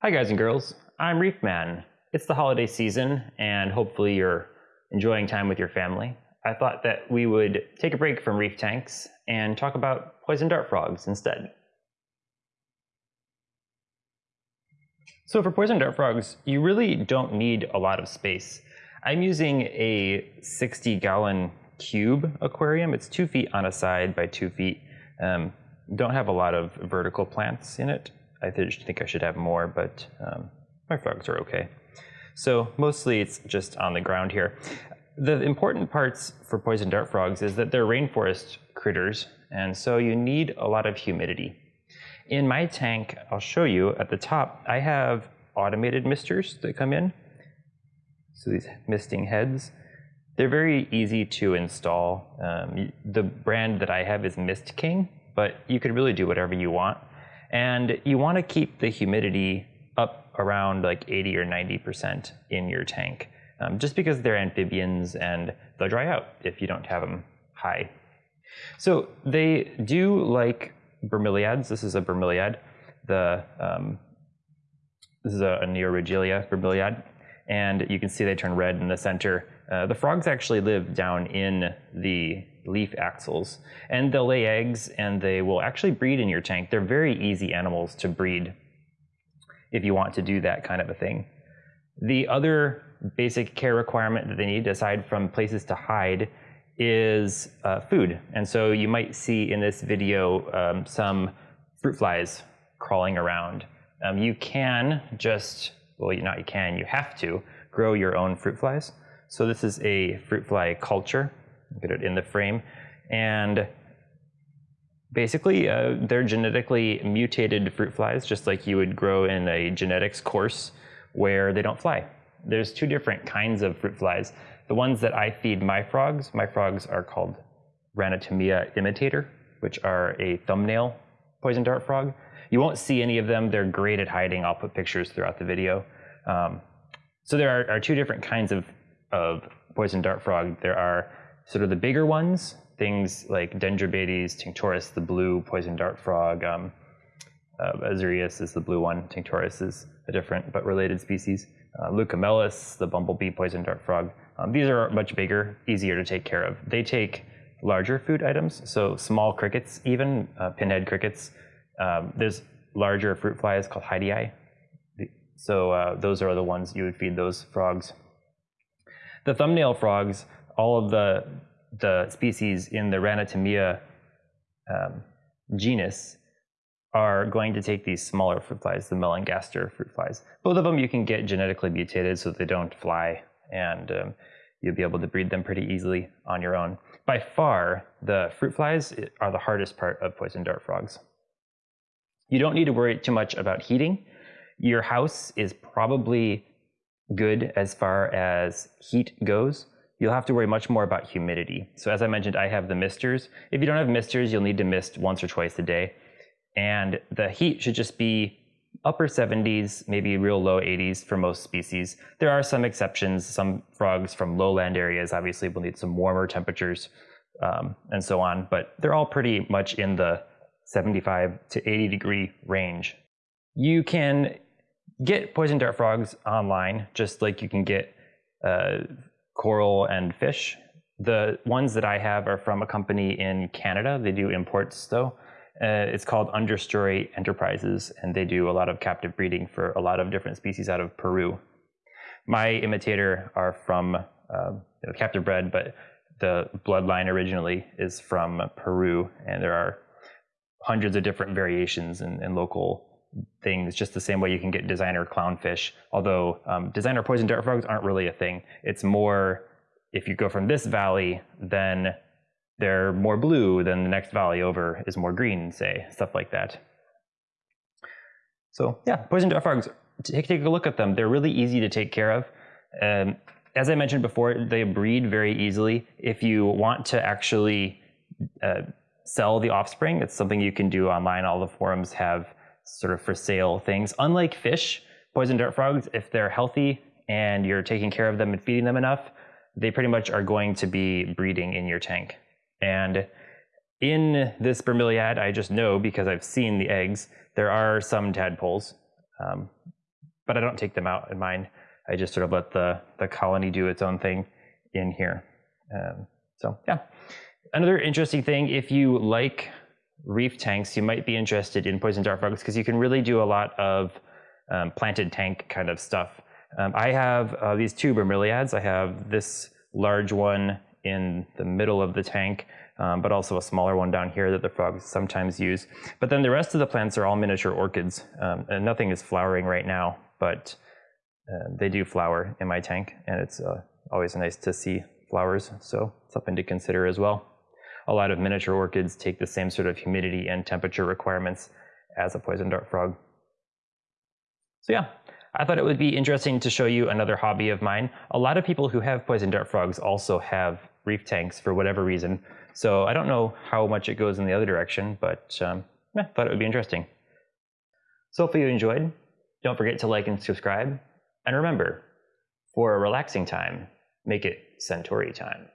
Hi, guys and girls. I'm Reef Man. It's the holiday season, and hopefully, you're enjoying time with your family. I thought that we would take a break from reef tanks and talk about poison dart frogs instead. So, for poison dart frogs, you really don't need a lot of space. I'm using a 60 gallon cube aquarium. It's two feet on a side by two feet. Um, don't have a lot of vertical plants in it. I think I should have more, but um, my frogs are okay. So mostly it's just on the ground here. The important parts for poison dart frogs is that they're rainforest critters, and so you need a lot of humidity. In my tank, I'll show you at the top, I have automated misters that come in. So these misting heads. They're very easy to install. Um, the brand that I have is Mist King, but you could really do whatever you want. And you want to keep the humidity up around like 80 or 90% in your tank, um, just because they're amphibians and they'll dry out if you don't have them high. So they do like bromeliads. This is a bromeliad. The um, this is a, a Neoregelia bromeliad, and you can see they turn red in the center. Uh, the frogs actually live down in the leaf axils. And they'll lay eggs and they will actually breed in your tank. They're very easy animals to breed if you want to do that kind of a thing. The other basic care requirement that they need, aside from places to hide, is uh, food. And so you might see in this video um, some fruit flies crawling around. Um, you can just, well, not you can, you have to grow your own fruit flies. So this is a fruit fly culture get it in the frame. And basically, uh, they're genetically mutated fruit flies, just like you would grow in a genetics course where they don't fly. There's two different kinds of fruit flies. The ones that I feed my frogs, my frogs are called Ranitomeya imitator, which are a thumbnail poison dart frog. You won't see any of them. They're great at hiding. I'll put pictures throughout the video. Um, so there are, are, two different kinds of, of poison dart frog. There are sort of the bigger ones, things like Dendrobates, Tinctorius, the blue poison dart frog, um, uh, Azureus is the blue one, Tinctorius is a different but related species. Uh, the bumblebee poison dart frog. Um, these are much bigger, easier to take care of. They take larger food items, so small crickets, even uh, pinhead crickets. Um, there's larger fruit flies called Hydei. So uh, those are the ones you would feed those frogs. The thumbnail frogs all of the the species in the Ranitomeya um, genus are going to take these smaller fruit flies, the melanogaster fruit flies. Both of them you can get genetically mutated so they don't fly, and um, you'll be able to breed them pretty easily on your own. By far, the fruit flies are the hardest part of poison dart frogs. You don't need to worry too much about heating. Your house is probably good as far as heat goes you'll have to worry much more about humidity. So as I mentioned, I have the misters. If you don't have misters, you'll need to mist once or twice a day. And the heat should just be upper 70s, maybe real low 80s for most species. There are some exceptions. Some frogs from lowland areas obviously will need some warmer temperatures um, and so on, but they're all pretty much in the 75 to 80 degree range. You can get poison dart frogs online, just like you can get uh, coral and fish. The ones that I have are from a company in Canada. They do imports though. Uh, it's called Understory Enterprises, and they do a lot of captive breeding for a lot of different species out of Peru. My imitator are from uh, captive bred, but the bloodline originally is from Peru, and there are hundreds of different variations and local things just the same way you can get designer clownfish. Although um, designer poison dart frogs aren't really a thing. It's more if you go from this valley, then they're more blue, then the next valley over is more green, say, stuff like that. So yeah, poison dart frogs, take, take a look at them. They're really easy to take care of. Um, as I mentioned before, they breed very easily. If you want to actually uh, sell the offspring, it's something you can do online. All the forums have sort of for sale things. Unlike fish, poison dart frogs, if they're healthy and you're taking care of them and feeding them enough, they pretty much are going to be breeding in your tank. And in this bromeliad, I just know because I've seen the eggs, there are some tadpoles. Um, but I don't take them out in mine. I just sort of let the, the colony do its own thing in here. Um, so yeah. Another interesting thing, if you like reef tanks, you might be interested in poison dart frogs because you can really do a lot of um, planted tank kind of stuff. Um, I have uh, these two bromeliads. I have this large one in the middle of the tank, um, but also a smaller one down here that the frogs sometimes use. But then the rest of the plants are all miniature orchids, um, and nothing is flowering right now, but uh, they do flower in my tank, and it's uh, always nice to see flowers, so something to consider as well. A lot of miniature orchids take the same sort of humidity and temperature requirements as a poison dart frog. So yeah, I thought it would be interesting to show you another hobby of mine. A lot of people who have poison dart frogs also have reef tanks for whatever reason. So I don't know how much it goes in the other direction, but um, yeah, thought it would be interesting. So if you enjoyed, don't forget to like and subscribe. And remember, for a relaxing time, make it Suntory time.